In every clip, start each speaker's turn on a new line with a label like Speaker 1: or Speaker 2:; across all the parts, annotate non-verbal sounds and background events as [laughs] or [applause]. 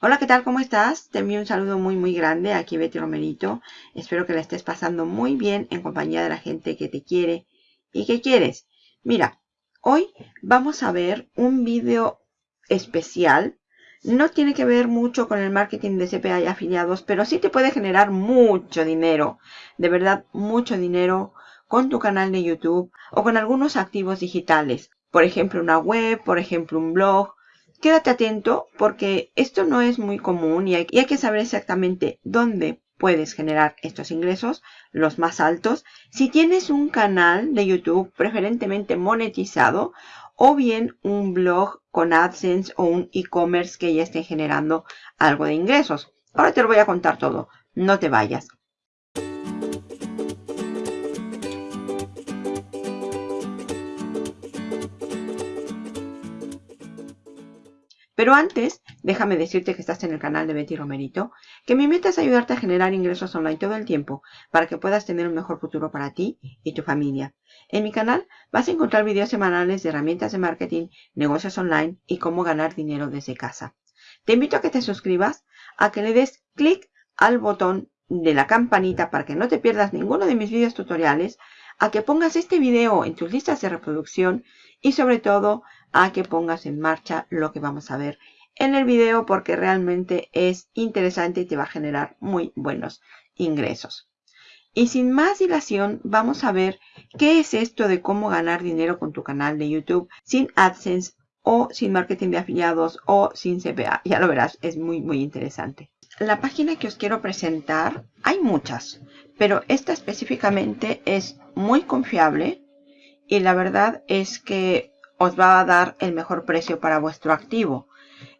Speaker 1: Hola, ¿qué tal? ¿Cómo estás? Te envío un saludo muy muy grande. Aquí Betty Romerito. Espero que la estés pasando muy bien en compañía de la gente que te quiere y que quieres. Mira, hoy vamos a ver un vídeo especial. No tiene que ver mucho con el marketing de CPA y afiliados, pero sí te puede generar mucho dinero. De verdad, mucho dinero con tu canal de YouTube o con algunos activos digitales. Por ejemplo, una web, por ejemplo, un blog Quédate atento porque esto no es muy común y hay, que saber exactamente dónde puedes generar estos ingresos, los más altos. Si tienes un canal de YouTube preferentemente monetizado o bien un blog con AdSense o un e-commerce que ya esté generando algo de ingresos. Ahora te lo voy a contar todo. No te vayas. Pero antes, déjame decirte que estás en el canal de Betty Romerito, que mi meta es ayudarte a generar ingresos online todo el tiempo para que puedas tener un mejor futuro para ti y tu familia. En mi canal vas a encontrar videos semanales de herramientas de marketing, negocios online y cómo ganar dinero desde casa. Te invito a que te suscribas, a que le des clic al botón de la campanita para que no te pierdas ninguno de mis videos tutoriales, a que pongas este video en tus listas de reproducción y sobre todo a que pongas en marcha lo que vamos a ver en el video porque realmente es interesante y te va a generar muy buenos ingresos. Y sin más dilación, vamos a ver qué es esto de cómo ganar dinero con tu canal de YouTube sin AdSense o sin marketing de afiliados o sin CPA. Ya lo verás, es muy muy interesante. La página que os quiero presentar, hay muchas, pero esta específicamente es muy confiable y la verdad es que os va a dar el mejor precio para vuestro activo.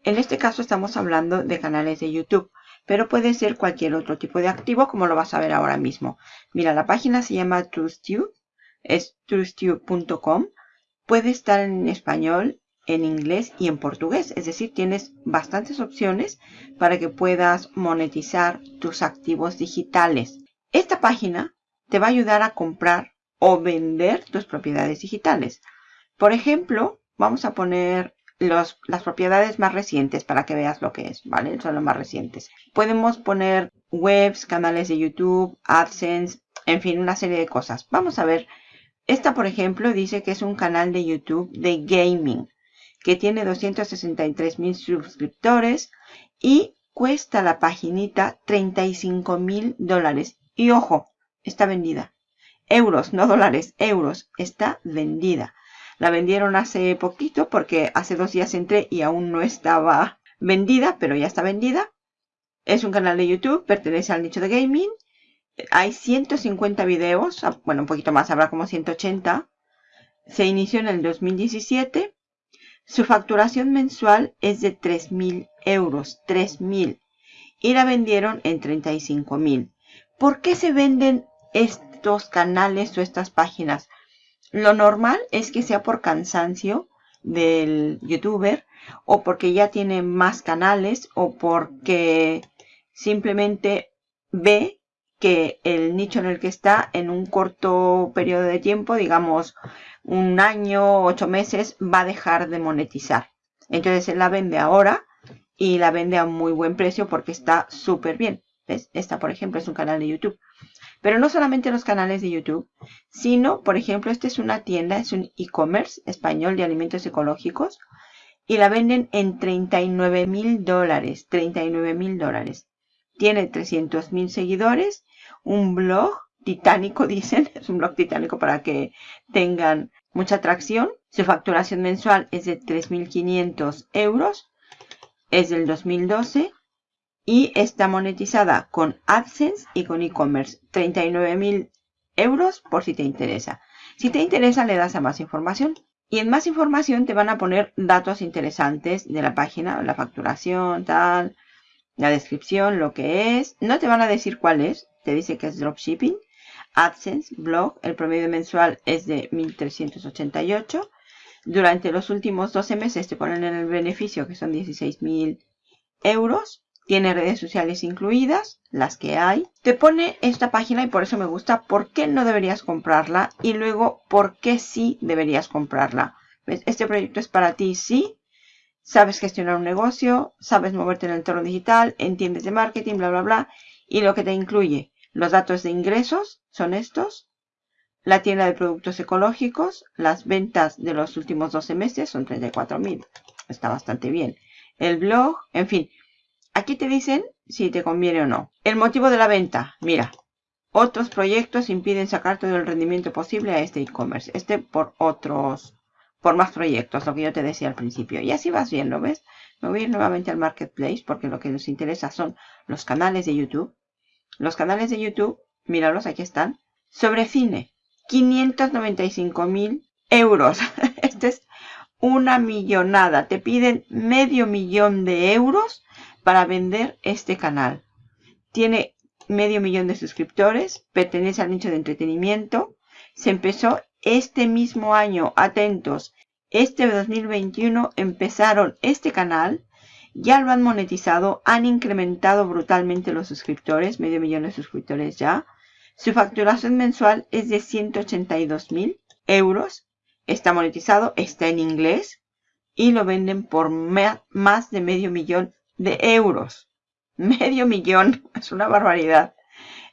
Speaker 1: En este caso estamos hablando de canales de YouTube, pero puede ser cualquier otro tipo de activo como lo vas a ver ahora mismo. Mira, la página se llama TrueStew, es truestew.com. Puede estar en español, en inglés y en portugués, es decir, tienes bastantes opciones para que puedas monetizar tus activos digitales. Esta página te va a ayudar a comprar o vender tus propiedades digitales. Por ejemplo, vamos a poner las propiedades más recientes para que veas lo que es, ¿vale? Son los más recientes. Podemos poner webs, canales de YouTube, AdSense, en fin, una serie de cosas. Vamos a ver. Esta, por ejemplo, dice que es un canal de YouTube de gaming que tiene 263 mil suscriptores y cuesta la paginita 35 mil dólares. Y ojo, está vendida. Euros, no dólares, euros. Está vendida. La vendieron hace poquito porque hace dos días entré y aún no estaba vendida, pero ya está vendida. Es un canal de YouTube, pertenece al nicho de gaming. Hay 150 videos, ah, bueno, un poquito más, habrá como 180. Se inició en el 2017. Su facturación mensual es de 3.000 euros, 3.000. Y la vendieron en 35.000. ¿Por qué se venden estos canales o estas páginas? Lo normal es que sea por cansancio del youtuber o porque ya tiene más canales o porque simplemente ve que el nicho en el que está en un corto periodo de tiempo, digamos un año, ocho meses, va a dejar de monetizar. Entonces él la vende ahora y la vende a muy buen precio porque está súper bien. ¿Ves? Esta, por ejemplo, es un canal de YouTube. Pero no solamente los canales de YouTube, sino, por ejemplo, esta es una tienda, es un e-commerce español de alimentos ecológicos y la venden en 39 mil dólares, 39 mil dólares. Tiene 300 mil seguidores, un blog titánico, [laughs] dicen, es un blog titánico para que tengan mucha atracción. Su facturación mensual es de 3.500 euros, es del 2012 y está monetizada con AdSense y con e-commerce. 39.000 euros por si te interesa. Si te interesa le das a más información. Y en más información te van a poner datos interesantes de la página, la facturación, tal, la descripción, lo que es. No te van a decir cuál es, te dice que es dropshipping. AdSense, blog, el promedio mensual es de 1.388. Durante los últimos 12 meses te ponen en el beneficio que son 16.000 euros. Tiene redes sociales incluidas, las que hay. Te pone esta página y por eso me gusta por qué no deberías comprarla y luego por qué sí deberías comprarla. Este proyecto es para ti, sí. sabes gestionar un negocio, sabes moverte en el entorno digital, entiendes de marketing, bla, bla, bla. Y lo que te incluye los datos de ingresos son estos. La tienda de productos ecológicos, las ventas de los últimos 12 meses son 34.000. Está bastante bien. El blog, en fin. Aquí te dicen si te conviene o no. El motivo de la venta, mira. Otros proyectos impiden sacar todo el rendimiento posible a este e-commerce. Este por otros por más proyectos, lo que yo te decía al principio. Y así vas viendo, ¿ves? Me voy a ir nuevamente al Marketplace porque lo que nos interesa son los canales de YouTube. Los canales de YouTube, míralos, aquí están. Sobre cine, 595 mil euros. [laughs] Este es una millonada. Te piden medio millón de euros para vender este canal. Tiene medio millón de suscriptores, pertenece al nicho de entretenimiento. Se empezó este mismo año, atentos, este 2021 empezaron este canal, ya lo han monetizado, han incrementado brutalmente los suscriptores, medio millón de suscriptores ya. Su facturación mensual es de 182 mil euros. Está monetizado, está en inglés y lo venden por más de medio millón de euros. Medio millón, [laughs] es una barbaridad.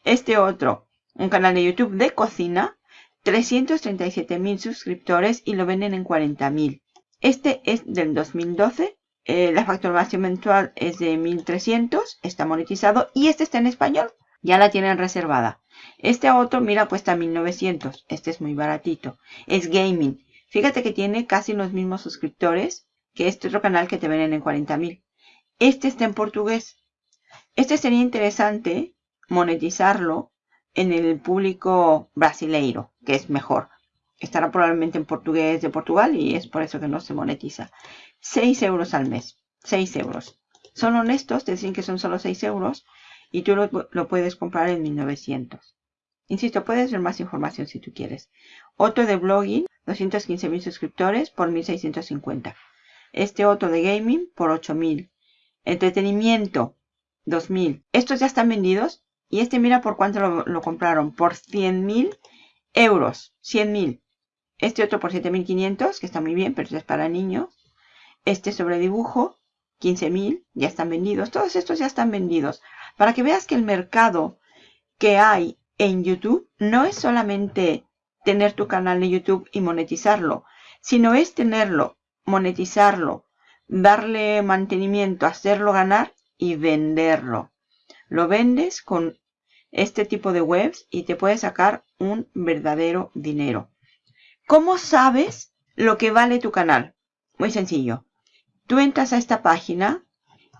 Speaker 1: Este otro, un canal de YouTube de cocina, 337 mil suscriptores y lo venden en 40 mil. Este es del 2012. Eh, la facturación mensual es de 1300. Está monetizado. Y este está en español. Ya la tienen reservada. Este otro, mira, cuesta 1900. Este es muy baratito. Es gaming. Fíjate que tiene casi los mismos suscriptores que este otro canal que te venden en 40 mil. Este está en portugués. Este sería interesante monetizarlo en el público brasileiro, que es mejor. Estará probablemente en portugués de Portugal y es por eso que no se monetiza. 6 euros al mes. 6 euros. Son honestos, te dicen que son solo 6 euros y tú lo, lo puedes comprar en 1900. Insisto, puedes ver más información si tú quieres. Otro de blogging, 215.000 suscriptores por 1.650. Este otro de gaming por 8.000. Entretenimiento, 2.000. Estos ya están vendidos y este mira por cuánto lo, compraron. Por 100 mil euros. 100 mil. Este otro por 7.500, que está muy bien, pero es para niños. Este sobre dibujo, 15.000, ya están vendidos. Todos estos ya están vendidos. Para que veas que el mercado que hay en YouTube no es solamente tener tu canal de YouTube y monetizarlo, sino es tenerlo, monetizarlo, darle mantenimiento, hacerlo ganar y venderlo. Lo vendes con este tipo de webs y te puedes sacar un verdadero dinero. ¿Cómo sabes lo que vale tu canal? Muy sencillo. Tú entras a esta página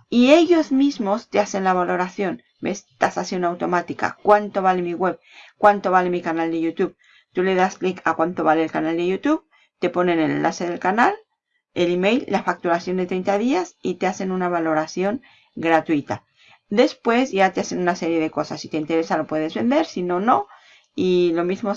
Speaker 1: y ellos mismos te hacen la valoración. ¿Ves? Tasación automática. ¿Cuánto vale mi web? ¿Cuánto vale mi canal de YouTube? Tú le das clic a cuánto vale el canal de YouTube, te ponen el enlace del canal, el email, la facturación de 30 días y te hacen una valoración gratuita. Después ya te hacen una serie de cosas. Si te interesa lo puedes vender, si no, no. Y lo mismo,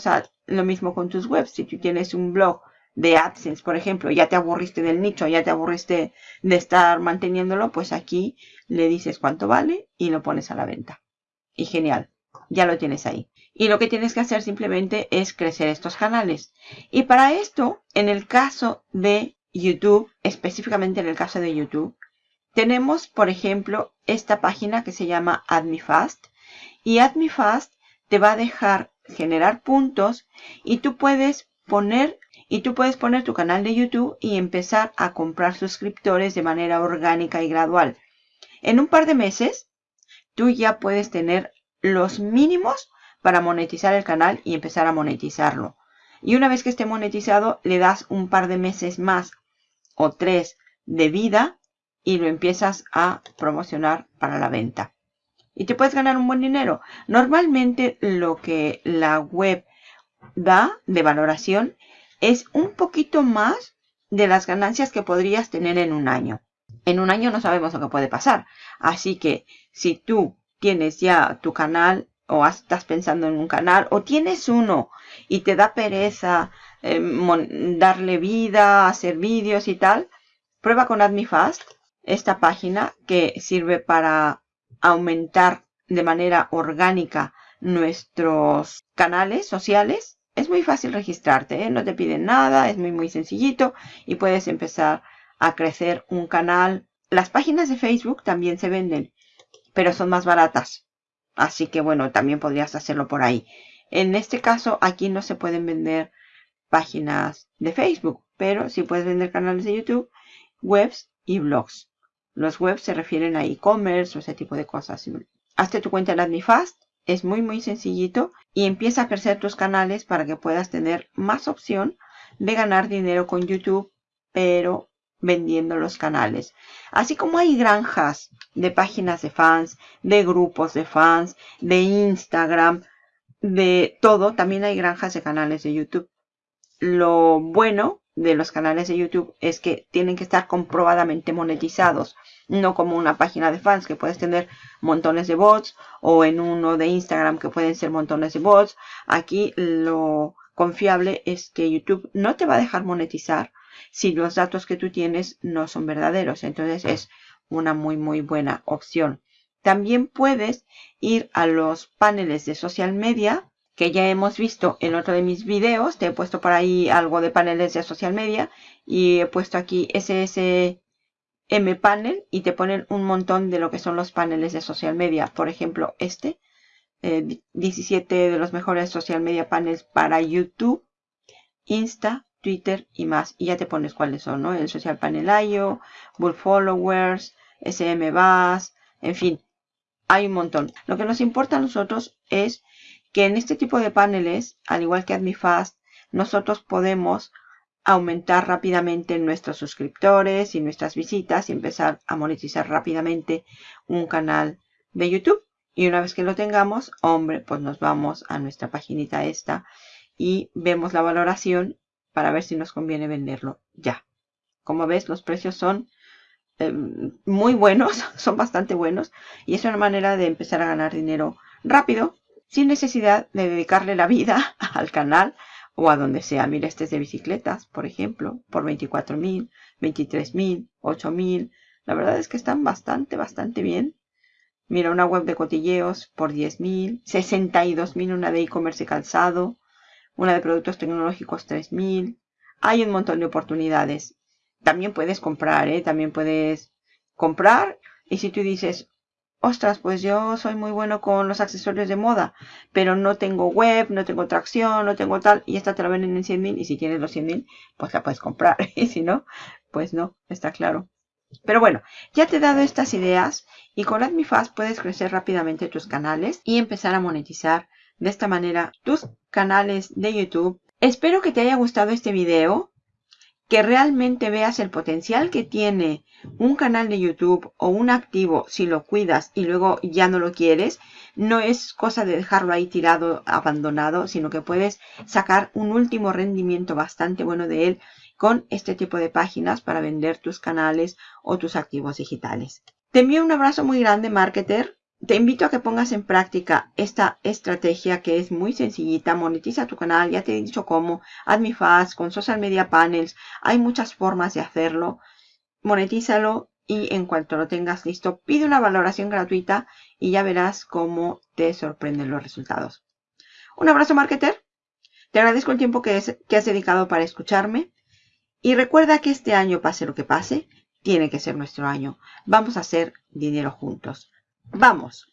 Speaker 1: lo mismo con tus webs. Si tú tienes un blog de AdSense, por ejemplo, ya te aburriste del nicho, ya te aburriste de estar manteniéndolo, pues aquí le dices cuánto vale y lo pones a la venta. Y genial, ya lo tienes ahí. Y lo que tienes que hacer simplemente es crecer estos canales. Y para esto, en el caso de YouTube, específicamente en el caso de YouTube, tenemos, por ejemplo, esta página que se llama AdMeFast. Y AdMeFast te va a dejar generar puntos y tú puedes poner y tú puedes poner tu canal de YouTube y empezar a comprar suscriptores de manera orgánica y gradual. En un par de meses, tú ya puedes tener los mínimos para monetizar el canal y empezar a monetizarlo. Y una vez que esté monetizado, le das un par de meses más o tres de vida y lo empiezas a promocionar para la venta. Y te puedes ganar un buen dinero. Normalmente lo que la web da de valoración es un poquito más de las ganancias que podrías tener en un año. En un año no sabemos lo que puede pasar. Así que si tú tienes ya tu canal o estás pensando en un canal o tienes uno y te da pereza eh, darle vida, hacer vídeos y tal, prueba con AdMeFast esta página que sirve para aumentar de manera orgánica nuestros canales sociales. Es muy fácil registrarte, ¿eh? no te piden nada, es muy muy sencillito y puedes empezar a crecer un canal. Las páginas de Facebook también se venden, pero son más baratas. Así que bueno, también podrías hacerlo por ahí. En este caso, aquí no se pueden vender páginas de Facebook, pero sí puedes vender canales de YouTube, webs y blogs. Los webs se refieren a e-commerce o ese tipo de cosas. Hazte tu cuenta en AdmiFast, es muy muy sencillito y empieza a crecer tus canales para que puedas tener más opción de ganar dinero con YouTube, pero vendiendo los canales. Así como hay granjas de páginas de fans, de grupos de fans, de Instagram, de todo, también hay granjas de canales de YouTube. Lo bueno de los canales de YouTube es que tienen que estar comprobadamente monetizados. No como una página de fans que puedes tener montones de bots o en uno de Instagram que pueden ser montones de bots. Aquí lo confiable es que YouTube no te va a dejar monetizar si los datos que tú tienes no son verdaderos. Entonces es una muy muy buena opción. También puedes ir a los paneles de social media que ya hemos visto en otro de mis videos. Te he puesto por ahí algo de paneles de social media y he puesto aquí SSM panel y te ponen un montón de lo que son los paneles de social media. Por ejemplo, este 17 eh, de los mejores social media panels para YouTube, Insta, Twitter y más. Y ya te pones cuáles son, ¿no? El Social Panel IO, Bull Followers, SM Bass, en fin, hay un montón. Lo que nos importa a nosotros es que en este tipo de paneles, al igual que AdmiFast, nosotros podemos aumentar rápidamente nuestros suscriptores y nuestras visitas y empezar a monetizar rápidamente un canal de YouTube. Y una vez que lo tengamos, hombre, pues nos vamos a nuestra paginita esta y vemos la valoración para ver si nos conviene venderlo ya. Como ves, los precios son eh, muy buenos, [laughs] son bastante buenos y es una manera de empezar a ganar dinero rápido sin necesidad de dedicarle la vida [laughs] al canal o a donde sea. Mira, este es de bicicletas, por ejemplo, por 24 mil, 23 mil, 8 mil. La verdad es que están bastante, bastante bien. Mira, una web de cotilleos por 10.000, 62.000 una de e-commerce calzado, una de productos tecnológicos 3.000. Hay un montón de oportunidades. También puedes comprar, ¿eh? También puedes comprar. Y si tú dices, ostras, pues yo soy muy bueno con los accesorios de moda, pero no tengo web, no tengo tracción, no tengo tal, y esta te la venden en 100.000 y si tienes los 100.000, pues la puedes comprar. [laughs] Y si no, pues no, está claro. Pero bueno, ya te he dado estas ideas y con AdmiFast puedes crecer rápidamente tus canales y empezar a monetizar de esta manera tus canales de YouTube. Espero que te haya gustado este video, que realmente veas el potencial que tiene un canal de YouTube o un activo si lo cuidas y luego ya no lo quieres. No es cosa de dejarlo ahí tirado, abandonado, sino que puedes sacar un último rendimiento bastante bueno de él con este tipo de páginas para vender tus canales o tus activos digitales. Te envío un abrazo muy grande, marketer. Te invito a que pongas en práctica esta estrategia que es muy sencillita. Monetiza tu canal, ya te he dicho cómo. AdmiFast, con Social Media Panels. Hay muchas formas de hacerlo. Monetízalo y en cuanto lo tengas listo, pide una valoración gratuita y ya verás cómo te sorprenden los resultados. Un abrazo, marketer. Te agradezco el tiempo que, que has dedicado para escucharme. Y recuerda que este año, pase lo que pase, tiene que ser nuestro año. Vamos a hacer dinero juntos. ¡Vamos!